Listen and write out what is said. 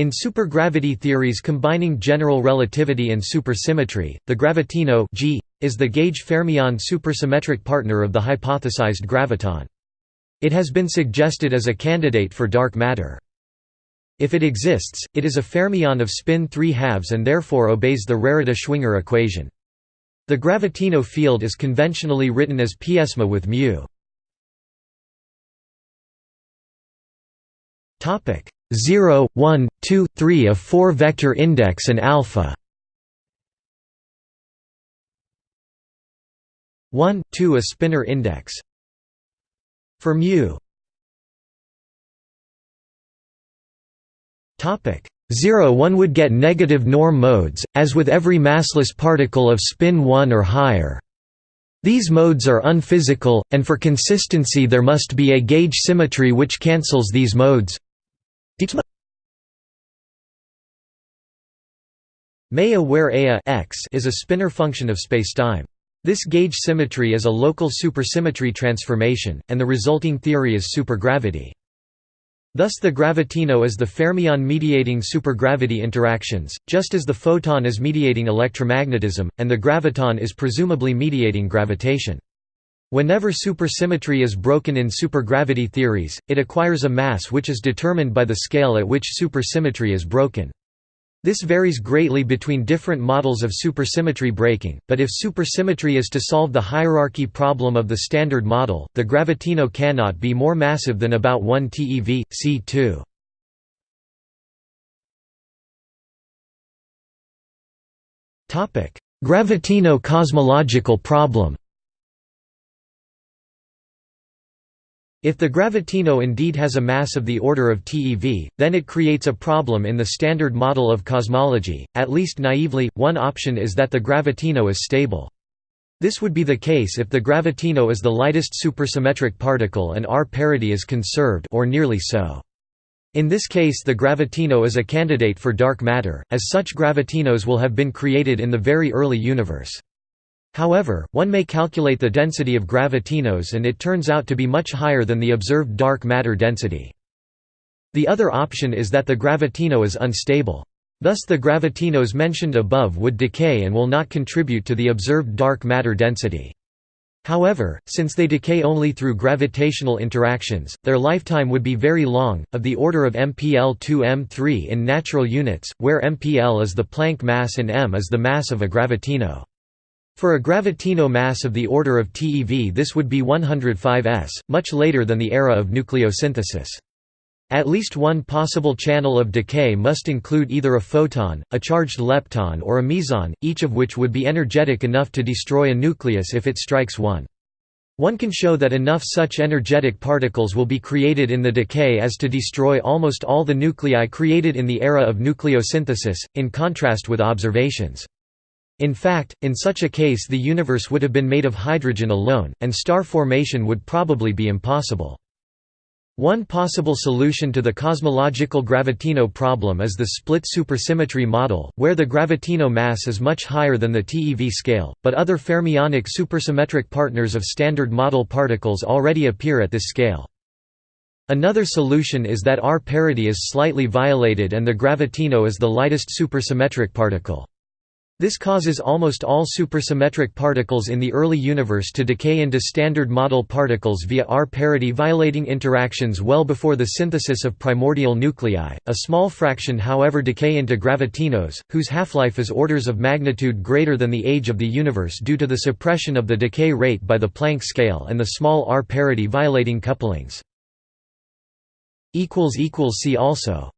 In supergravity theories combining general relativity and supersymmetry, the gravitino G is the gauge fermion supersymmetric partner of the hypothesized graviton. It has been suggested as a candidate for dark matter. If it exists, it is a fermion of spin 3 halves and therefore obeys the Rarita-Schwinger equation. The gravitino field is conventionally written as psma with mu. Topic 0, 1, 2, 3 a four-vector index and alpha. 1, 2 a spinor index. For mu. Topic 0 one would get negative norm modes as with every massless particle of spin 1 or higher. These modes are unphysical and for consistency there must be a gauge symmetry which cancels these modes Maya where x is a spinor function of spacetime. This gauge symmetry is a local supersymmetry transformation, and the resulting theory is supergravity. Thus the gravitino is the fermion mediating supergravity interactions, just as the photon is mediating electromagnetism, and the graviton is presumably mediating gravitation. Whenever supersymmetry is broken in supergravity theories, it acquires a mass which is determined by the scale at which supersymmetry is broken. This varies greatly between different models of supersymmetry breaking, but if supersymmetry is to solve the hierarchy problem of the Standard Model, the gravitino cannot be more massive than about 1 TeV, c2. Gravitino cosmological problem If the gravitino indeed has a mass of the order of TeV, then it creates a problem in the standard model of cosmology, at least naively, one option is that the gravitino is stable. This would be the case if the gravitino is the lightest supersymmetric particle and R parity is conserved or nearly so. In this case the gravitino is a candidate for dark matter, as such gravitinos will have been created in the very early universe. However, one may calculate the density of gravitinos and it turns out to be much higher than the observed dark matter density. The other option is that the gravitino is unstable. Thus the gravitinos mentioned above would decay and will not contribute to the observed dark matter density. However, since they decay only through gravitational interactions, their lifetime would be very long, of the order of mpl 2 m3 in natural units, where mpl is the Planck mass and m is the mass of a gravitino. For a gravitino mass of the order of TeV this would be 105 s, much later than the era of nucleosynthesis. At least one possible channel of decay must include either a photon, a charged lepton or a meson, each of which would be energetic enough to destroy a nucleus if it strikes one. One can show that enough such energetic particles will be created in the decay as to destroy almost all the nuclei created in the era of nucleosynthesis, in contrast with observations. In fact, in such a case the universe would have been made of hydrogen alone, and star formation would probably be impossible. One possible solution to the cosmological gravitino problem is the split supersymmetry model, where the gravitino mass is much higher than the TeV scale, but other fermionic supersymmetric partners of standard model particles already appear at this scale. Another solution is that R parity is slightly violated and the gravitino is the lightest supersymmetric particle. This causes almost all supersymmetric particles in the early universe to decay into standard model particles via R-parity violating interactions well before the synthesis of primordial nuclei. A small fraction however decay into gravitinos, whose half-life is orders of magnitude greater than the age of the universe due to the suppression of the decay rate by the Planck scale and the small R-parity violating couplings. See also